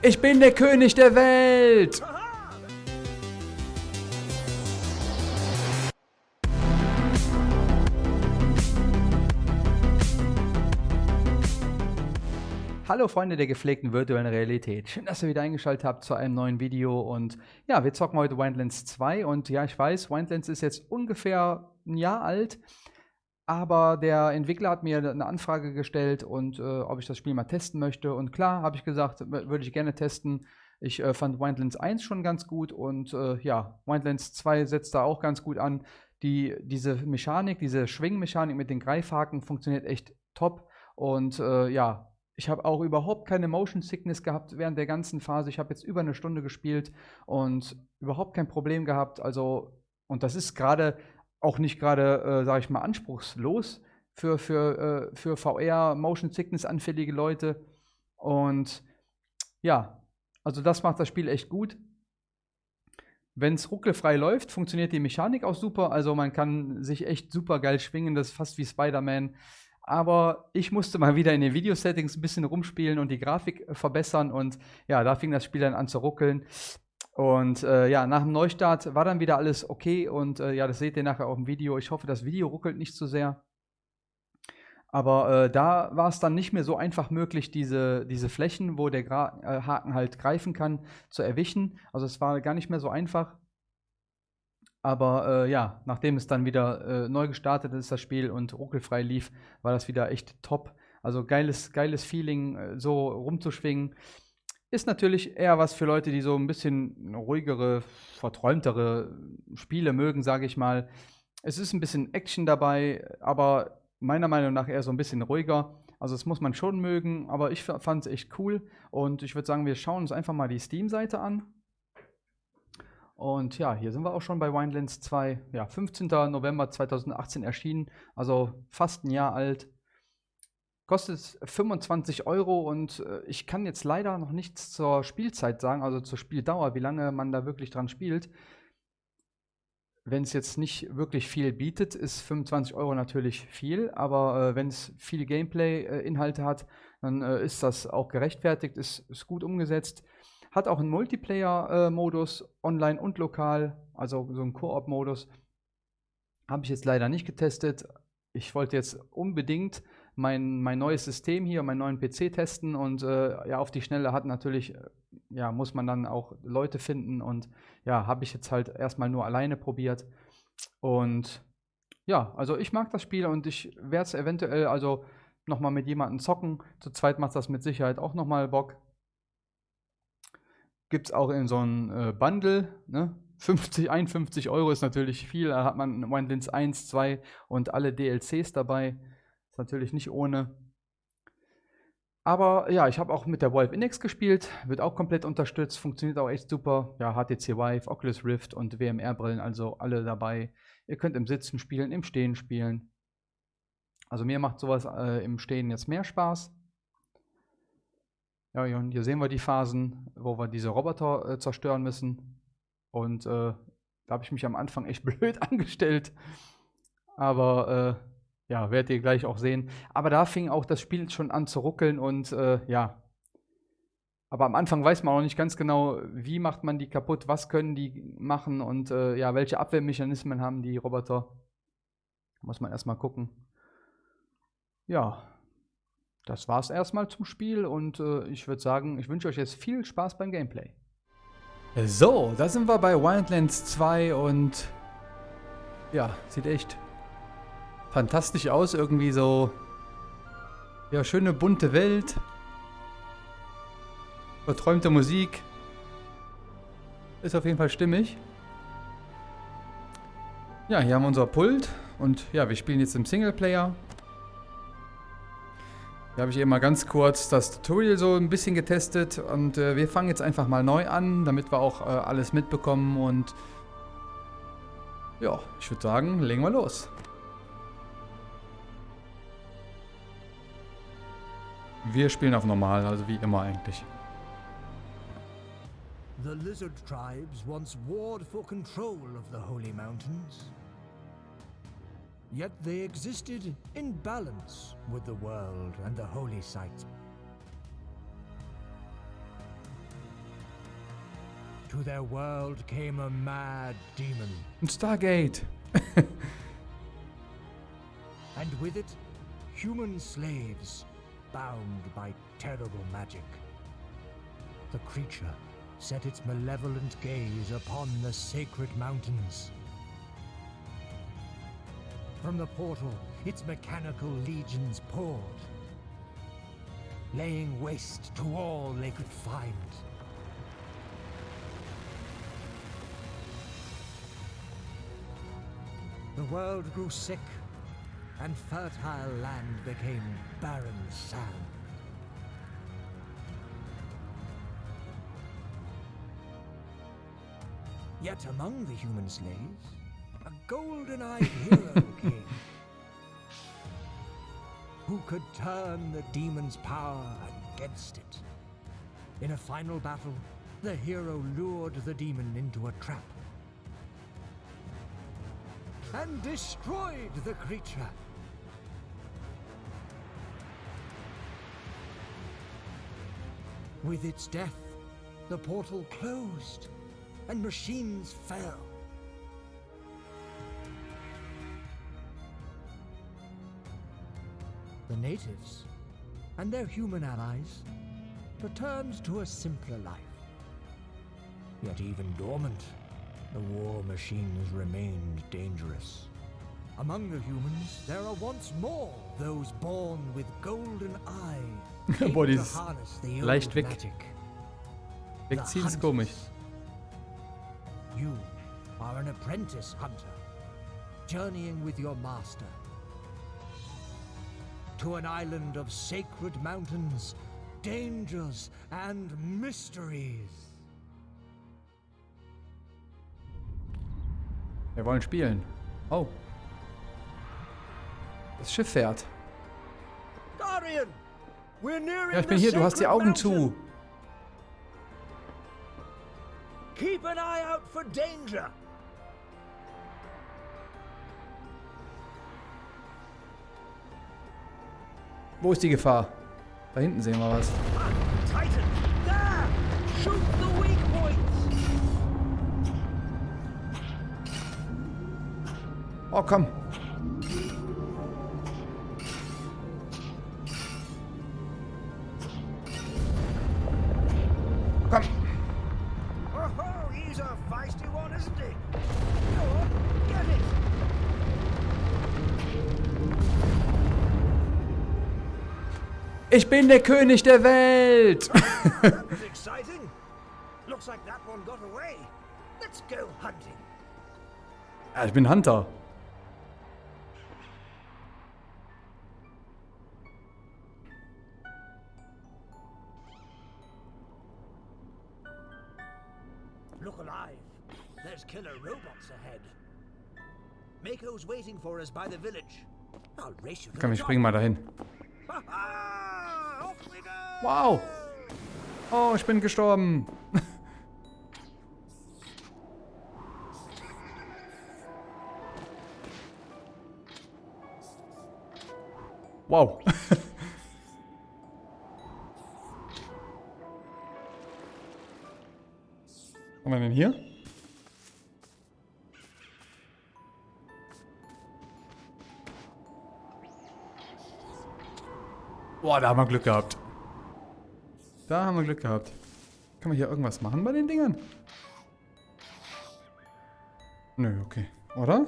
Ich bin der König der Welt! Hallo Freunde der gepflegten virtuellen Realität. Schön, dass ihr wieder eingeschaltet habt zu einem neuen Video. Und ja, wir zocken heute Wildlands 2. Und ja, ich weiß, Wildlands ist jetzt ungefähr ein Jahr alt. Aber der Entwickler hat mir eine Anfrage gestellt und äh, ob ich das Spiel mal testen möchte. Und klar, habe ich gesagt, würde ich gerne testen. Ich äh, fand Wildlands 1 schon ganz gut und äh, ja, Wildlands 2 setzt da auch ganz gut an. Die, diese Mechanik, diese Schwingmechanik mit den Greifhaken funktioniert echt top. Und äh, ja, ich habe auch überhaupt keine Motion Sickness gehabt während der ganzen Phase. Ich habe jetzt über eine Stunde gespielt und überhaupt kein Problem gehabt. Also, und das ist gerade auch nicht gerade, äh, sage ich mal, anspruchslos für, für, äh, für VR Motion Sickness anfällige Leute. Und ja, also das macht das Spiel echt gut. Wenn es ruckelfrei läuft, funktioniert die Mechanik auch super. Also man kann sich echt super geil schwingen. Das ist fast wie Spider-Man. Aber ich musste mal wieder in den Video-Settings ein bisschen rumspielen und die Grafik äh, verbessern. Und ja, da fing das Spiel dann an zu ruckeln. Und äh, ja, nach dem Neustart war dann wieder alles okay. Und äh, ja, das seht ihr nachher auf dem Video. Ich hoffe, das Video ruckelt nicht zu sehr. Aber äh, da war es dann nicht mehr so einfach möglich, diese, diese Flächen, wo der Gra äh, Haken halt greifen kann, zu erwischen. Also es war gar nicht mehr so einfach. Aber äh, ja, nachdem es dann wieder äh, neu gestartet ist, das Spiel und ruckelfrei lief, war das wieder echt top. Also geiles, geiles Feeling, äh, so rumzuschwingen. Ist natürlich eher was für Leute, die so ein bisschen ruhigere, verträumtere Spiele mögen, sage ich mal. Es ist ein bisschen Action dabei, aber meiner Meinung nach eher so ein bisschen ruhiger. Also das muss man schon mögen, aber ich fand es echt cool. Und ich würde sagen, wir schauen uns einfach mal die Steam-Seite an. Und ja, hier sind wir auch schon bei Winelands 2. Ja, 15. November 2018 erschienen, also fast ein Jahr alt. Kostet 25 Euro und äh, ich kann jetzt leider noch nichts zur Spielzeit sagen, also zur Spieldauer, wie lange man da wirklich dran spielt. Wenn es jetzt nicht wirklich viel bietet, ist 25 Euro natürlich viel, aber äh, wenn es viel Gameplay-Inhalte äh, hat, dann äh, ist das auch gerechtfertigt, ist, ist gut umgesetzt. Hat auch einen Multiplayer-Modus, online und lokal, also so einen Koop-Modus. Habe ich jetzt leider nicht getestet. Ich wollte jetzt unbedingt mein, mein neues System hier, meinen neuen PC testen und äh, ja, auf die Schnelle hat natürlich, äh, ja, muss man dann auch Leute finden und ja, habe ich jetzt halt erstmal nur alleine probiert. Und ja, also ich mag das Spiel und ich werde es eventuell also nochmal mit jemandem zocken. Zu zweit macht das mit Sicherheit auch nochmal Bock. Gibt es auch in so einem äh, Bundle, ne? 50, 51 Euro ist natürlich viel. Da hat man Wildlands 1, 2 und alle DLCs dabei. Ist natürlich nicht ohne. Aber ja, ich habe auch mit der Valve Index gespielt, wird auch komplett unterstützt, funktioniert auch echt super. Ja, HTC Vive, Oculus Rift und WMR-Brillen, also alle dabei. Ihr könnt im Sitzen spielen, im Stehen spielen. Also mir macht sowas äh, im Stehen jetzt mehr Spaß. Ja, und hier sehen wir die Phasen, wo wir diese Roboter äh, zerstören müssen. Und äh, da habe ich mich am Anfang echt blöd angestellt. Aber äh, ja, werdet ihr gleich auch sehen. Aber da fing auch das Spiel schon an zu ruckeln und äh, ja. Aber am Anfang weiß man auch nicht ganz genau, wie macht man die kaputt, was können die machen und äh, ja, welche Abwehrmechanismen haben die Roboter. Muss man erstmal gucken. Ja, das war's erstmal zum Spiel und äh, ich würde sagen, ich wünsche euch jetzt viel Spaß beim Gameplay. So, da sind wir bei Wildlands 2 und ja, sieht echt fantastisch aus. Irgendwie so, ja, schöne bunte Welt, verträumte Musik. Ist auf jeden Fall stimmig. Ja, hier haben wir unser Pult und ja, wir spielen jetzt im Singleplayer. Hier habe ich eben mal ganz kurz das Tutorial so ein bisschen getestet und äh, wir fangen jetzt einfach mal neu an, damit wir auch äh, alles mitbekommen und ja, ich würde sagen, legen wir los. Wir spielen auf normal, also wie immer eigentlich. The lizard tribes once warred for control of the holy mountains. Yet they existed in balance with the world and the holy sites. to their world came a mad demon, Stargate. and with it, human slaves bound by terrible magic. The creature set its malevolent gaze upon the sacred mountains. From the portal, its mechanical legions poured, laying waste to all they could find. The world grew sick, and fertile land became barren sand. Yet among the human slaves, a golden-eyed hero came, who could turn the demon's power against it. In a final battle, the hero lured the demon into a trap and destroyed the creature. With its death, the portal closed and machines fell. The natives and their human allies returned to a simpler life. Yet even dormant, the war machines remained dangerous. Among the humans, there are once more those born with golden eye. Boah, dieses leicht weg-. Wegziehen ist komisch. You are an apprentice hunter, journeying with your master to an island of sacred mountains, dangers, and mysteries. Wir wollen spielen. Oh. Das Schiff fährt. Ja, ich bin hier. Du hast die Augen zu. Keep an eye out for danger. Wo ist die Gefahr? Da hinten sehen wir was. Oh. Komm. Ich bin der König der Welt. That was exciting. Looks like that one got away. Let's go hunting. ja, ich bin Hunter. Look alive. There's killer robots ahead. Mako's waiting for us by the village. I'll race you Komm, wir springen mal dahin. top. Ah, off we go! Wow. Oh, ich bin gestorben. Wow. Haben wir denn hier? Boah, da haben wir Glück gehabt. Da haben wir Glück gehabt. Kann man hier irgendwas machen bei den Dingern? Nö, okay. Oder?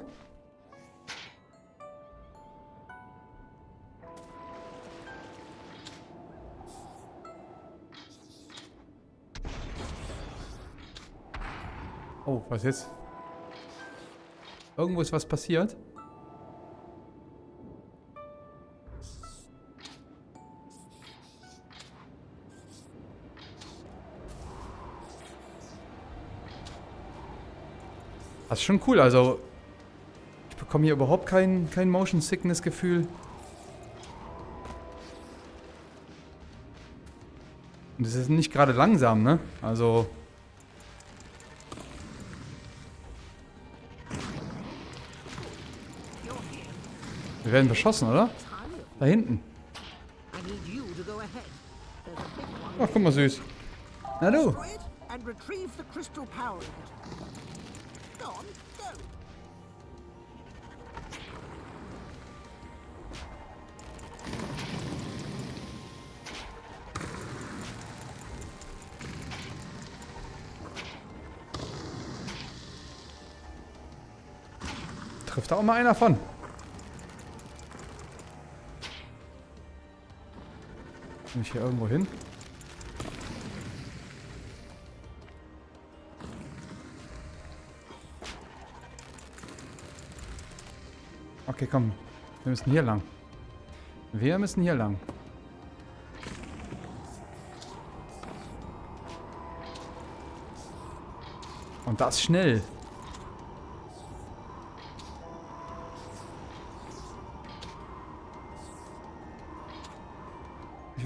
Oh, was jetzt? Irgendwo ist was passiert. Das ist schon cool, also ich bekomme hier überhaupt kein, kein Motion Sickness Gefühl. Und es ist nicht gerade langsam, ne? Also wir werden beschossen, oder? Da hinten. Ach, guck mal süß. Na du. Da auch mal einer von. Bin ich hier irgendwo hin? Okay, komm. Wir müssen hier lang. Wir müssen hier lang. Und das schnell.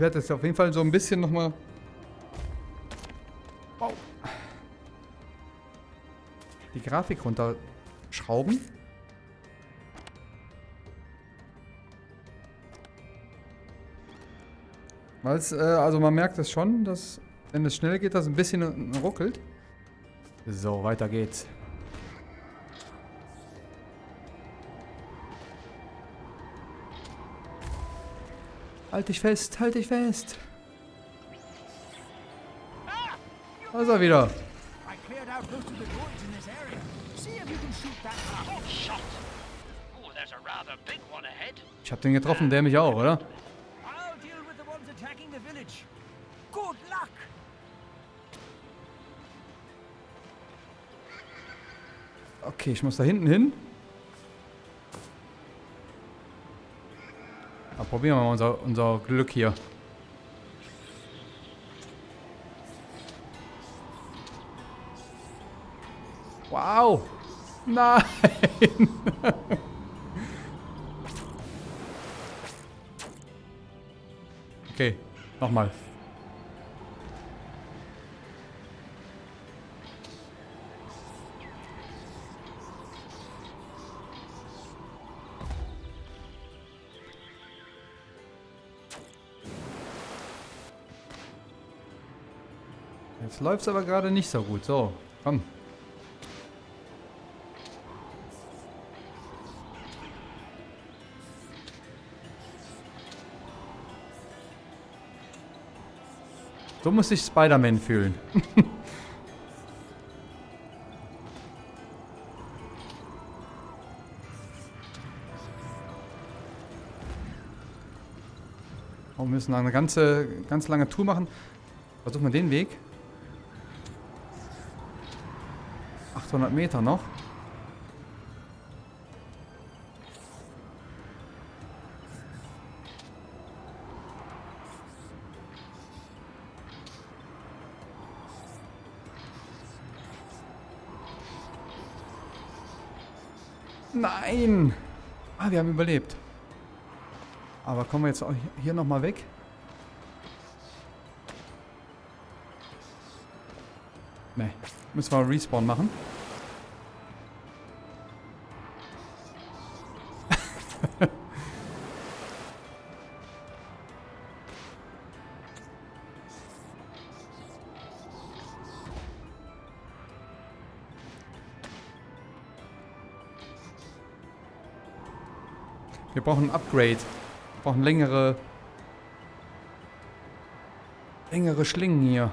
Werde jetzt auf jeden Fall so ein bisschen nochmal... Wow. Die Grafik runterschrauben. Weil es, äh, also man merkt es schon, dass wenn es schnell geht, das ein bisschen ruckelt. So, weiter geht's. Shot. Oh, there's a rather big one ahead. Ich hab den getroffen, der mich auch, oder? Okay, ich muss da hinten hin. Na, probieren wir mal unser, unser Glück hier. Wow! Nein! okay, nochmal. Jetzt läuft es aber gerade nicht so gut. So, komm. So muss sich Spider-Man fühlen. Oh, wir müssen eine ganze, ganz lange Tour machen. Versuchen wir den Weg. 800 Meter noch. Nein! Ah, wir haben überlebt. Aber kommen wir jetzt auch hier nochmal weg? Ne, müssen wir Respawn machen. Brauchen ein Upgrade. Wir brauchen längere... längere Schlingen hier.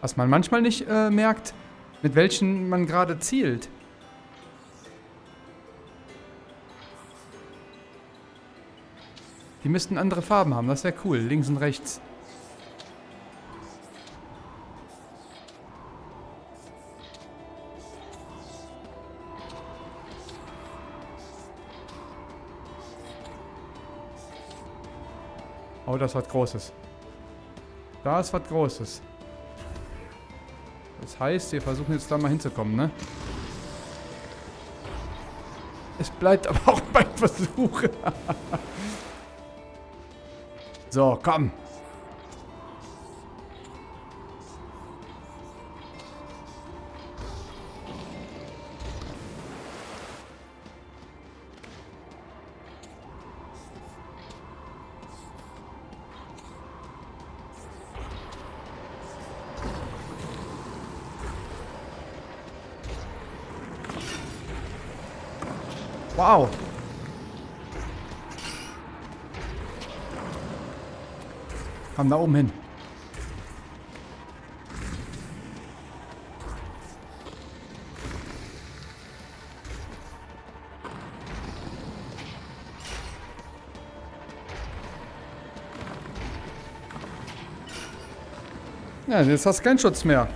Was man manchmal nicht äh, merkt, mit welchen man gerade zielt. Die müssten andere Farben haben, das wäre cool. Links und rechts. Oh, das was Großes. Da ist was Großes. Das heißt, wir versuchen jetzt da mal hinzukommen, ne? Es bleibt aber auch beim Versuch. so, komm. Komm da oben hin. Ja, jetzt hast du keinen Schutz mehr.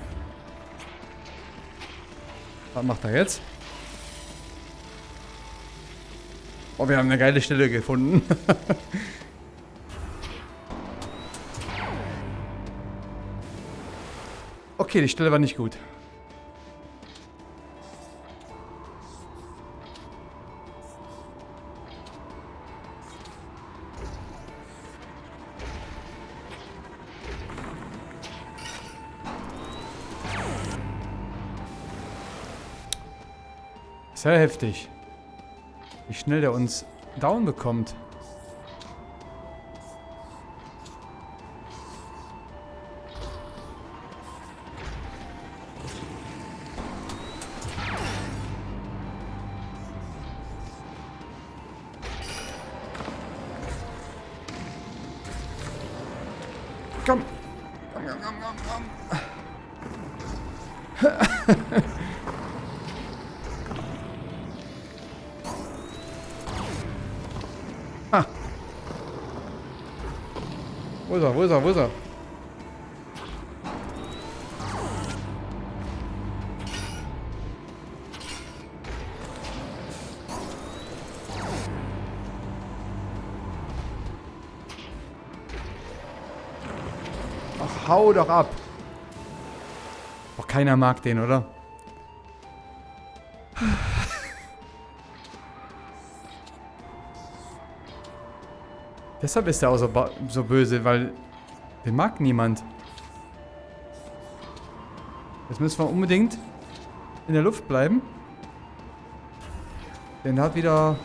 Was macht er jetzt? Oh, wir haben eine geile Stelle gefunden. okay, die Stelle war nicht gut. Sehr heftig. Wie schnell der uns down bekommt. Hau doch ab. Boah, keiner mag den, oder? Deshalb ist er auch so, so böse, weil den mag niemand. Jetzt müssen wir unbedingt in der Luft bleiben. Denn er hat wieder...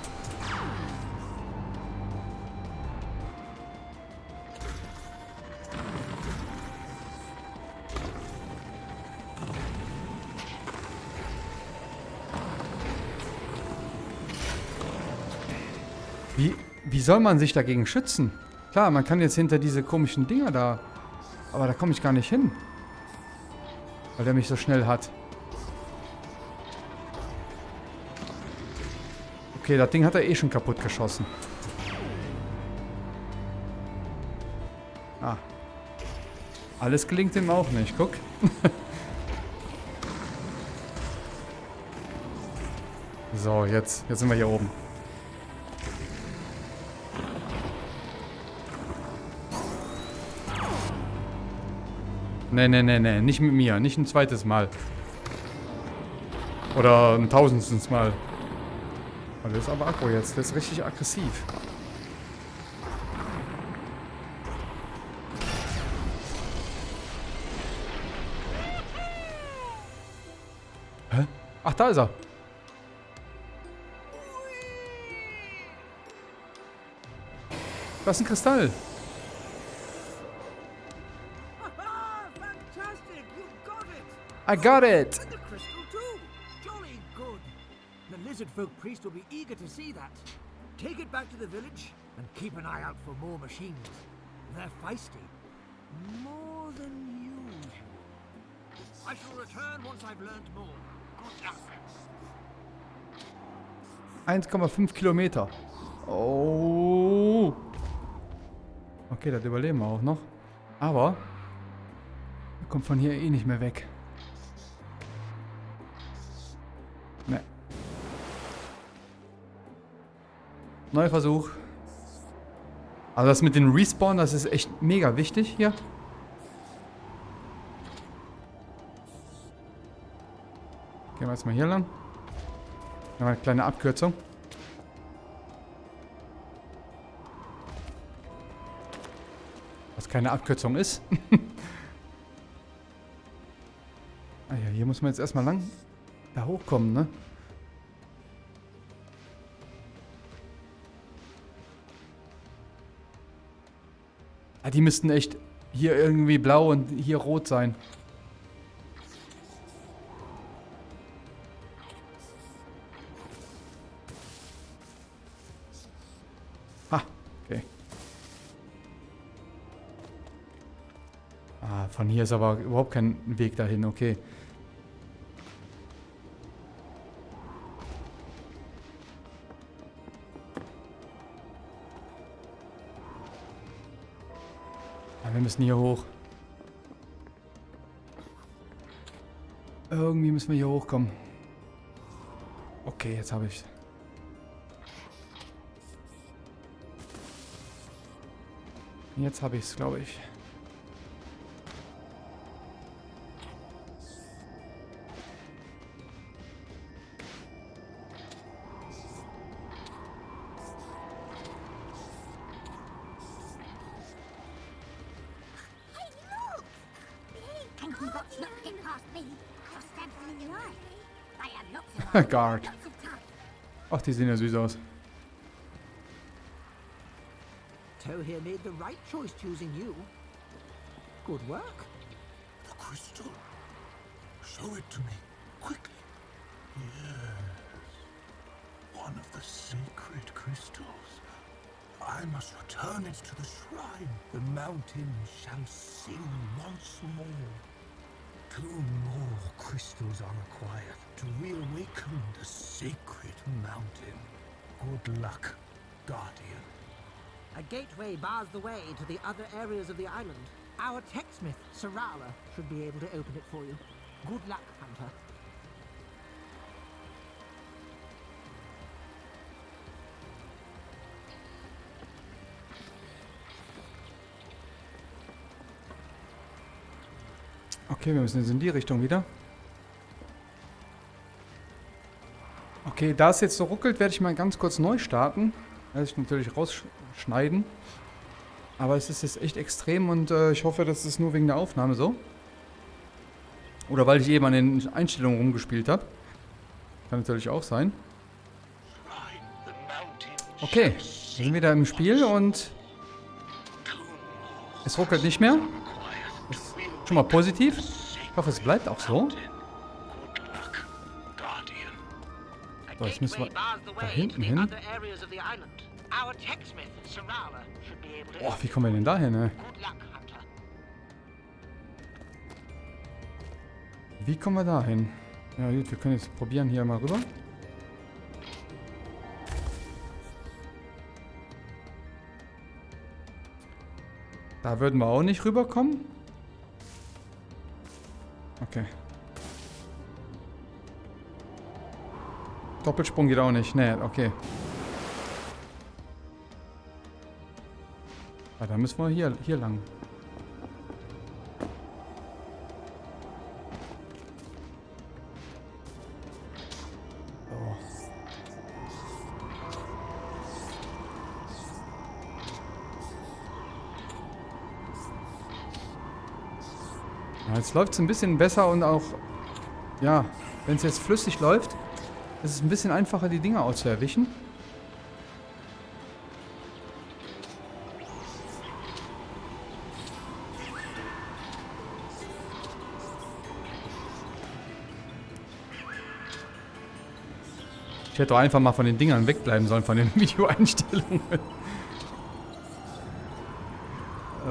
soll man sich dagegen schützen? Klar, man kann jetzt hinter diese komischen Dinger da. Aber da komme ich gar nicht hin. Weil der mich so schnell hat. Okay, das Ding hat er eh schon kaputt geschossen. Ah. Alles gelingt ihm auch nicht, guck. so, jetzt, jetzt sind wir hier oben. Nee, nee, nee, nee. Nicht mit mir. Nicht ein zweites Mal. Oder ein tausendstens Mal. Oh, das ist aber aggro jetzt. Der ist richtig aggressiv. Hä? Ach, da ist er. Das ist ein Kristall. I got it. Jolly good! The lizard folk priest will be eager to see that. Take it back to the village and keep an eye out for more machines. They're feisty. More than usual. I shall return once I've learned more. Good luck. 1,5 Kilometer. Oh. Okay, das überleben wir auch noch. Aber er kommt von hier eh nicht mehr weg. Ne. Neuer Versuch. Also das mit den Respawn, das ist echt mega wichtig hier. Gehen wir jetzt mal hier lang. Noch eine kleine Abkürzung. Was keine Abkürzung ist. ah ja, hier muss man jetzt erstmal lang da hochkommen, ne? Ja, die müssten echt hier irgendwie blau und hier rot sein. Ha, okay. Ah, von hier ist aber überhaupt kein Weg dahin, okay. Müssen hier hoch. Irgendwie müssen wir hier hochkommen. Okay, jetzt habe ich. Jetzt habe ich es, glaube ich. Guard. lots of time. Ach, die sehen ja süß aus. Tohir made the right choice choosing you. Good work. The crystal? Show it to me, quickly. Yes. One of the sacred crystals. I must return it to the shrine. The mountain shall sing once more. Two more crystals are required to reawaken the sacred mountain. Good luck, Guardian. A gateway bars the way to the other areas of the island. Our techsmith, Sarala, should be able to open it for you. Good luck, Hunter. Okay, wir müssen jetzt in die Richtung wieder. Okay, da es jetzt so ruckelt, werde ich mal ganz kurz neu starten. Werde ich natürlich rausschneiden. Aber es ist jetzt echt extrem und äh, ich hoffe, das ist nur wegen der Aufnahme so. Oder weil ich eben an den Einstellungen rumgespielt habe. Kann natürlich auch sein. Okay, wir sind wieder im Spiel und es ruckelt nicht mehr. Ist schon mal positiv. Ich hoffe, es bleibt auch so. So, jetzt müssen wir da hinten hin. Boah, wie kommen wir denn da hin, Hunter. Wie kommen wir da hin? Ja gut, wir können jetzt probieren hier mal rüber. Da würden wir auch nicht rüberkommen. Okay. Doppelsprung geht auch nicht. Nee, okay. Ah, da müssen wir hier, hier lang. Jetzt läuft es ein bisschen besser und auch, ja, wenn es jetzt flüssig läuft, ist es ein bisschen einfacher, die Dinger auch zu erwischen. Ich hätte doch einfach mal von den Dingern wegbleiben sollen, von den Videoeinstellungen.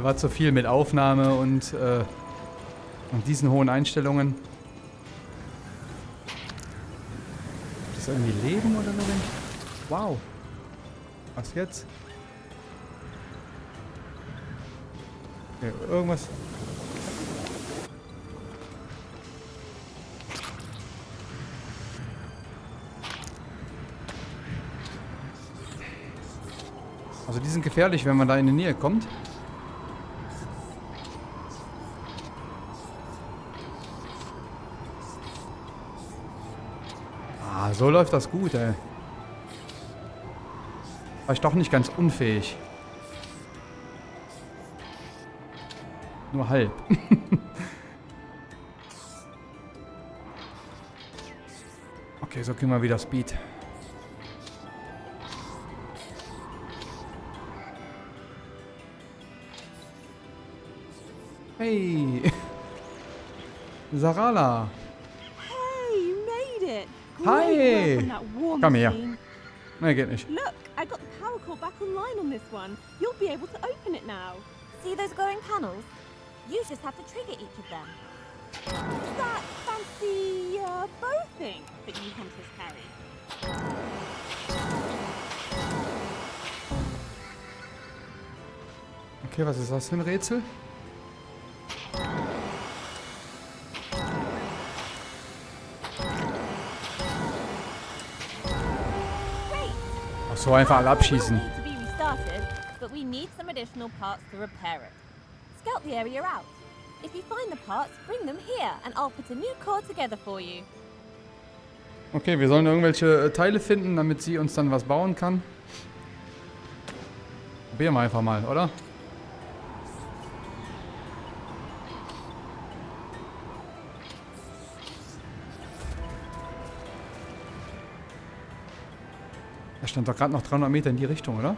War zu viel mit Aufnahme und, äh, und diesen hohen Einstellungen. Das irgendwie Leben oder so? Wow. Was jetzt? Okay, irgendwas. Also die sind gefährlich, wenn man da in die Nähe kommt. So läuft das gut, ey. War ich doch nicht ganz unfähig. Nur halb. okay, so kriegen wir wieder Speed. Hey! Sarala! Hi. work on that war Come here. machine. Ne, geht nicht. Look, I got the power core back online on this one. You'll be able to open it now. See those glowing panels? You just have to trigger each of them. That fancy uh, bow thing that you hunters carry. Okay, was ist das für ein Rätsel? So, einfach alle abschießen. need to be restarted, but we need some additional parts to repair it. Scout the area out. If you find the parts, bring them here, and I'll put a new core together for you. Okay, wir sollen irgendwelche äh, Teile finden, damit sie uns dann was bauen kann. Probieren wir einfach mal, oder? Stand doch gerade noch 300 Meter in die Richtung, oder?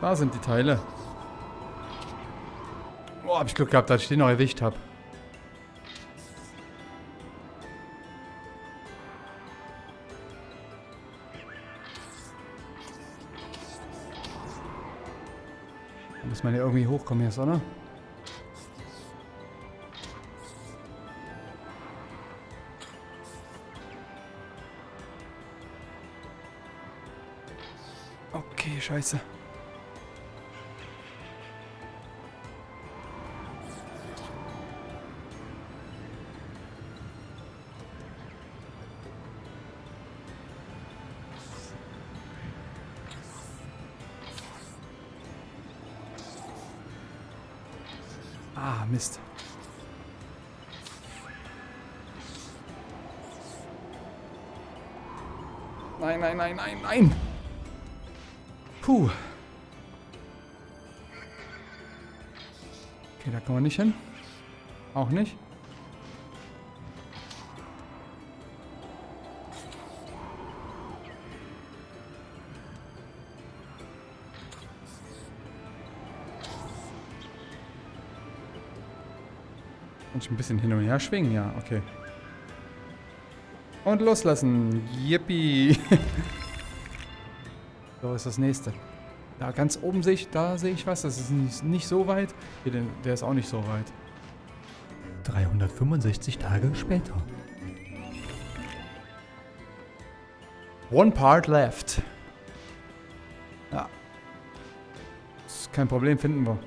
Da sind die Teile. Boah, hab ich Glück gehabt, dass ich den noch erwischt habe. Muss man ja irgendwie hochkommen jetzt, oder? Okay, scheiße. Nein, nein, nein, nein, nein. Puh. Okay, da kommen wir nicht hin. Auch nicht. Kann ich ein bisschen hin und her schwingen? Ja, okay. Und loslassen. Yippie. so ist das nächste. Da ganz oben sehe ich, da sehe ich was. Das ist nicht, nicht so weit. Hier, den, der ist auch nicht so weit. 365 Tage später. One part left. Ja. Ist kein Problem, finden wir.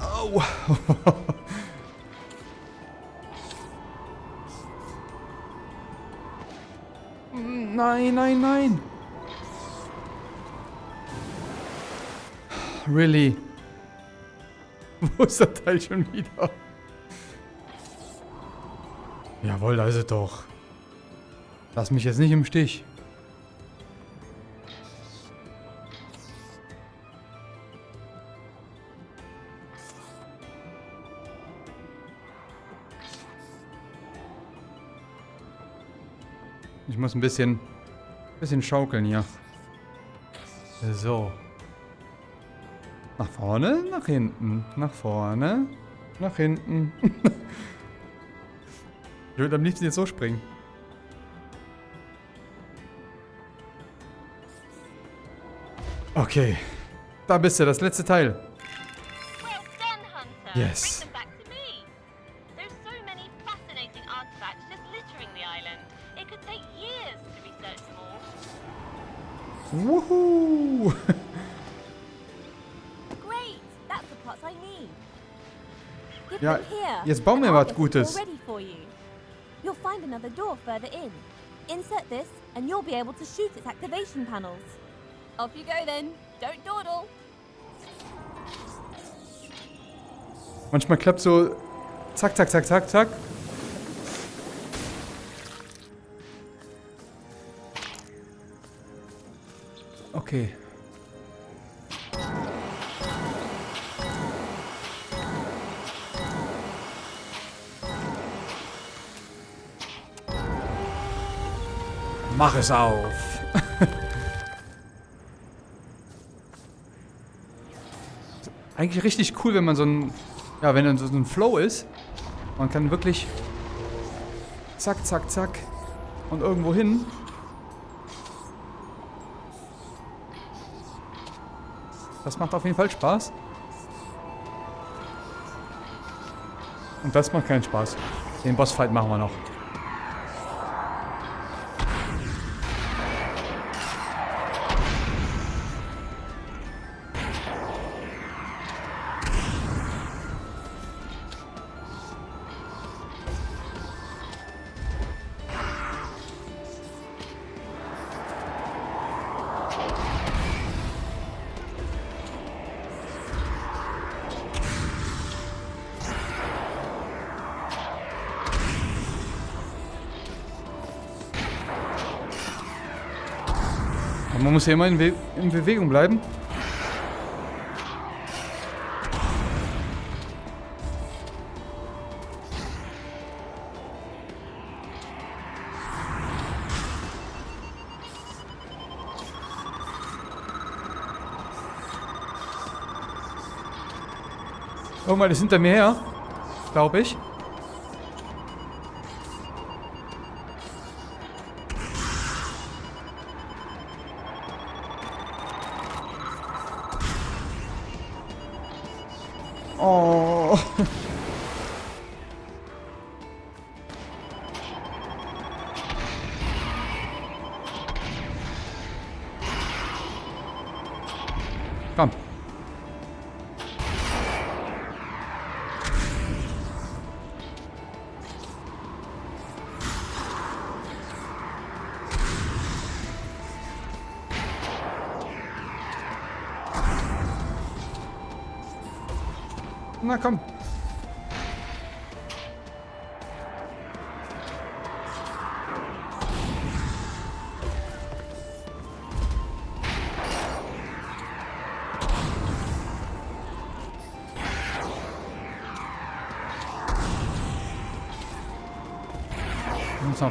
Au. nein, nein, nein. Really? Wo ist der Teil schon wieder? Jawohl, da ist es doch. Lass mich jetzt nicht im Stich. Ich muss ein bisschen, bisschen schaukeln hier. So. Nach vorne, nach hinten, nach vorne, nach hinten. ich würde am liebsten jetzt so springen. Okay. Da bist du, das letzte Teil. Well done, Hunter. Yes. Give Ja, jetzt bauen wir was Gutes. it all ready for you. You'll find another door further in. Insert this, and you'll be able to shoot its activation panels. Off you go then. Don't dawdle. Manchmal klappt so zack, zack, zack, zack, zack. Okay. Mach es auf. Eigentlich richtig cool, wenn man so ein, ja, wenn dann so ein Flow ist. Man kann wirklich zack, zack, zack und irgendwo hin. Das macht auf jeden Fall Spaß. Und das macht keinen Spaß. Den Bossfight machen wir noch. Muss ja immer in, in Bewegung bleiben. Irgendwann ist hinter mir her. Glaube ich.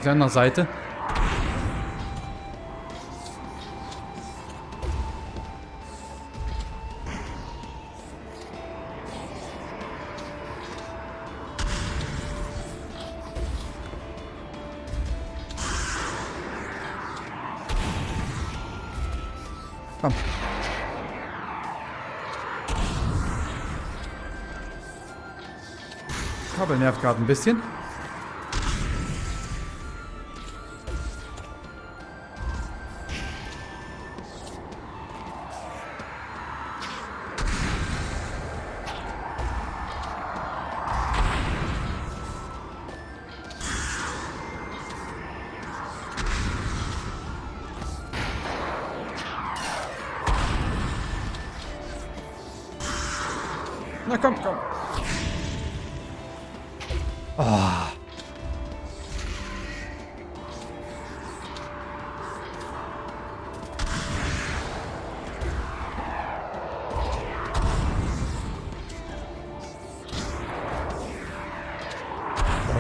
Auf der Seite. Komm. Kabel nervt gerade ein bisschen.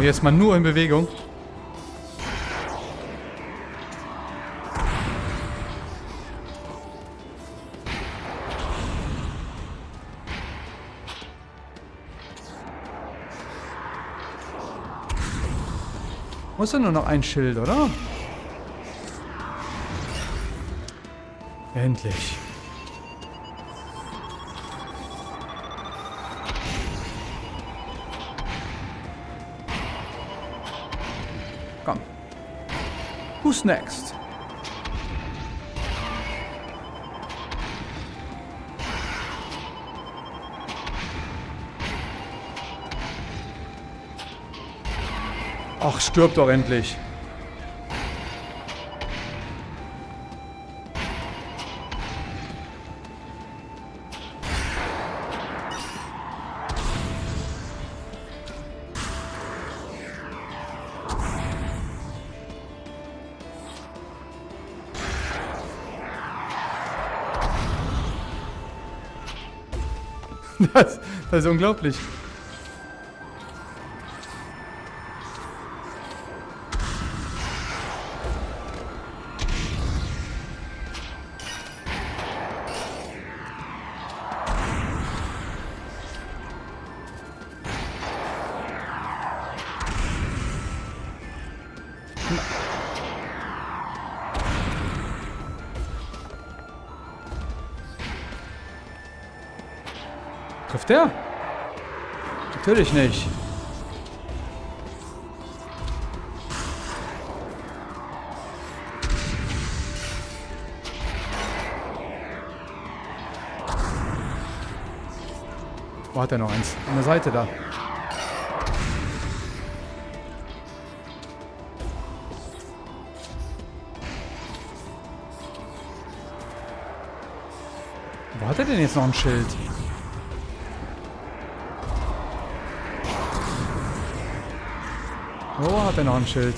Jetzt mal nur in Bewegung. Muss ja nur noch ein Schild, oder? Endlich. Who's next? Ach, stirb doch endlich. Das ist unglaublich. Trifft der? Natürlich nicht. Wo hat er noch eins? An der Seite da. Wo hat er denn jetzt noch ein Schild? Wo hat er noch ein Schild?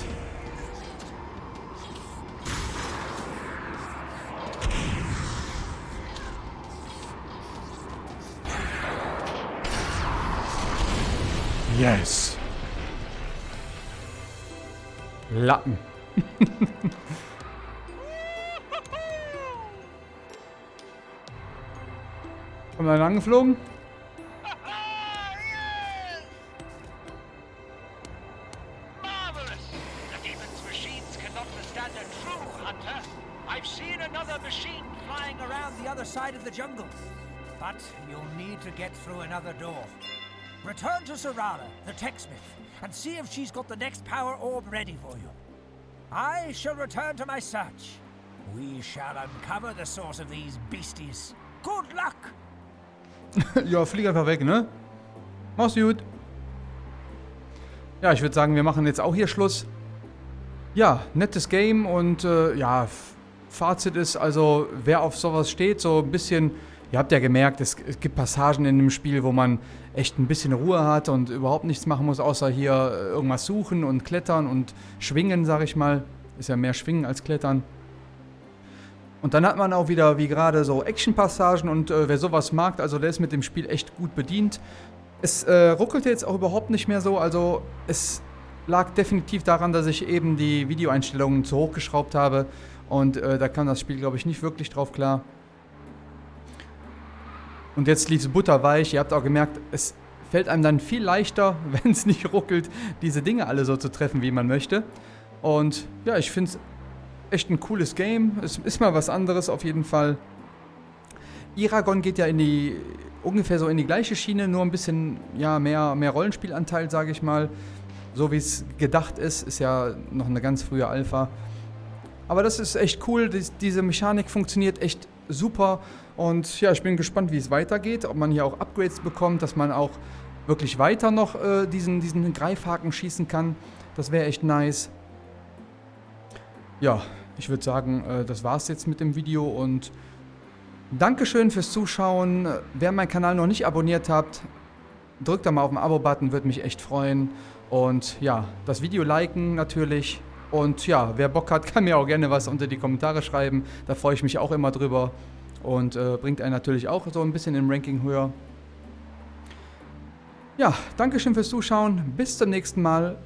Yes. Lappen. Kommt einer angeflogen? To Sarala, the techsmith, and see if she's got the next power orb ready for you. I shall return to my search. We shall uncover the source of these beasties. Good luck! ja, flieg einfach weg, ne? Mach's gut. Ja, ich würde sagen, wir machen jetzt auch hier Schluss. Ja, nettes Game und äh, ja, Fazit ist also, wer auf sowas steht, so ein bisschen, ihr habt ja gemerkt, es, gibt Passagen in dem Spiel, wo man echt ein bisschen Ruhe hat und überhaupt nichts machen muss, außer hier äh, irgendwas suchen und klettern und schwingen, sag ich mal. Ist ja mehr schwingen als klettern. Und dann hat man auch wieder, wie gerade, so Action-Passagen und äh, wer sowas mag, also der ist mit dem Spiel echt gut bedient. Es äh, ruckelte jetzt auch überhaupt nicht mehr so, also es lag definitiv daran, dass ich eben die Videoeinstellungen zu hoch geschraubt habe und äh, da kam das Spiel, glaube ich, nicht wirklich drauf klar. Und jetzt lief es butterweich, ihr habt auch gemerkt, es fällt einem dann viel leichter, wenn es nicht ruckelt, diese Dinge alle so zu treffen, wie man möchte. Und ja, ich finde es echt ein cooles Game. Es ist mal was anderes auf jeden Fall. Iragon geht ja in die ungefähr so in die gleiche Schiene, nur ein bisschen ja mehr, mehr Rollenspielanteil, sage ich mal. So wie es gedacht ist, ist ja noch eine ganz frühe Alpha. Aber das ist echt cool. Dies, diese Mechanik funktioniert echt super. Und ja, ich bin gespannt, wie es weitergeht. Ob man hier auch Upgrades bekommt, dass man auch wirklich weiter noch äh, diesen, diesen Greifhaken schießen kann. Das wäre echt nice. Ja, ich würde sagen, äh, das war's jetzt mit dem Video und Dankeschön fürs Zuschauen. Wer meinen Kanal noch nicht abonniert habt, drückt da mal auf den Abo-Button, würde mich echt freuen. Und ja, das Video liken natürlich. Und ja, wer Bock hat, kann mir auch gerne was unter die Kommentare schreiben. Da freue ich mich auch immer drüber. Und äh, bringt einen natürlich auch so ein bisschen im Ranking höher. Ja, Dankeschön fürs Zuschauen. Bis zum nächsten Mal.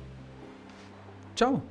Ciao.